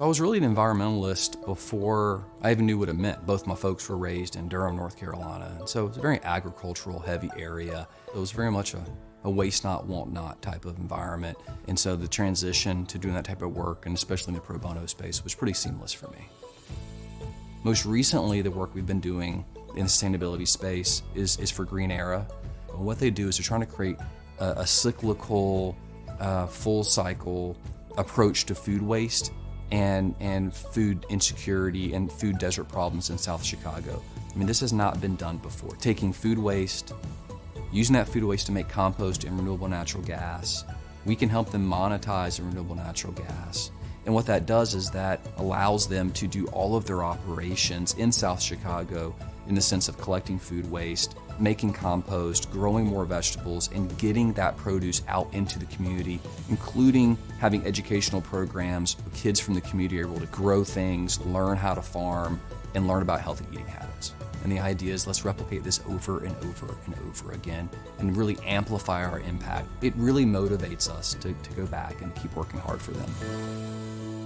I was really an environmentalist before I even knew what it meant. Both my folks were raised in Durham, North Carolina, and so it's a very agricultural heavy area. It was very much a, a waste not, want not type of environment. And so the transition to doing that type of work, and especially in the pro bono space, was pretty seamless for me. Most recently, the work we've been doing in the sustainability space is, is for Green Era. And what they do is they're trying to create a, a cyclical, uh, full cycle approach to food waste and, and food insecurity and food desert problems in South Chicago. I mean, this has not been done before. Taking food waste, using that food waste to make compost and renewable natural gas, we can help them monetize the renewable natural gas. And what that does is that allows them to do all of their operations in South Chicago in the sense of collecting food waste, making compost, growing more vegetables, and getting that produce out into the community, including having educational programs where kids from the community are able to grow things, learn how to farm, and learn about healthy eating habits. And the idea is let's replicate this over and over and over again and really amplify our impact. It really motivates us to, to go back and keep working hard for them.